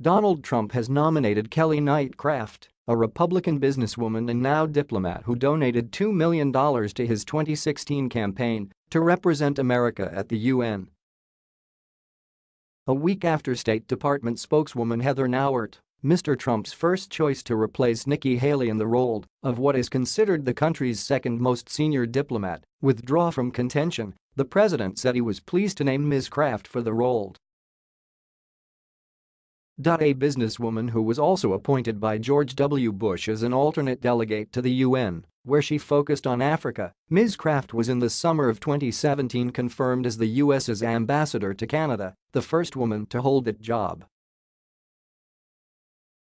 Donald Trump has nominated Kelly Knight Craft, a Republican businesswoman and now diplomat who donated $2 million to his 2016 campaign to represent America at the UN. A week after State Department spokeswoman Heather Nauert, Mr. Trump's first choice to replace Nikki Haley in the role of what is considered the country's second most senior diplomat, withdraw from contention, the president said he was pleased to name Ms. Craft for the role. A businesswoman who was also appointed by George W. Bush as an alternate delegate to the UN, where she focused on Africa, Ms. Craft was in the summer of 2017 confirmed as the U.S.'s ambassador to Canada, the first woman to hold that job.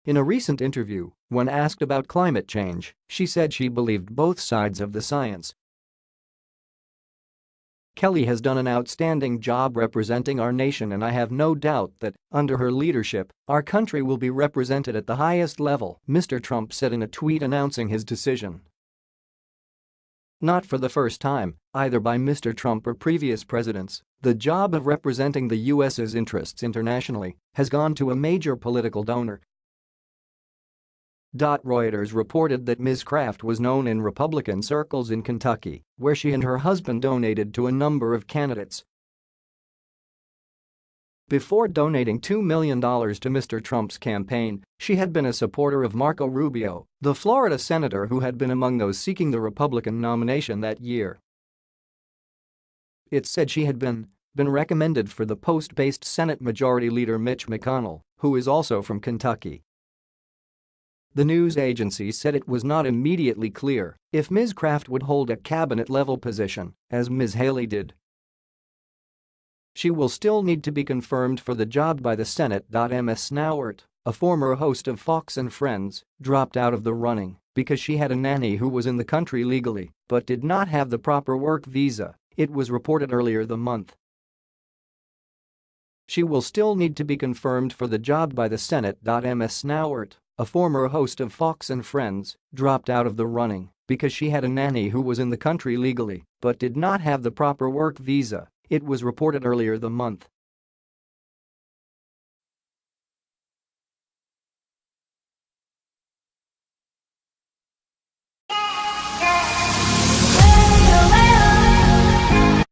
In a recent interview, when asked about climate change, she said she believed both sides of the science Kelly has done an outstanding job representing our nation and I have no doubt that, under her leadership, our country will be represented at the highest level, Mr. Trump said in a tweet announcing his decision. Not for the first time, either by Mr. Trump or previous presidents, the job of representing the U.S.'s interests internationally has gone to a major political donor Reuters reported that Ms. Craft was known in Republican circles in Kentucky, where she and her husband donated to a number of candidates. Before donating $2 million to Mr. Trump's campaign, she had been a supporter of Marco Rubio, the Florida senator who had been among those seeking the Republican nomination that year. It said she had been been recommended for the post-based Senate Majority Leader Mitch McConnell, who is also from Kentucky. The news agency said it was not immediately clear if Ms. Craft would hold a cabinet-level position, as Ms. Haley did. She will still need to be confirmed for the job by the Senate. Ms. Nauert, a former host of Fox and Friends, dropped out of the running because she had a nanny who was in the country legally but did not have the proper work visa, it was reported earlier the month. She will still need to be confirmed for the job by the Senate. Ms. Nauert, a former host of Fox and Friends, dropped out of the running because she had a nanny who was in the country legally but did not have the proper work visa, it was reported earlier the month.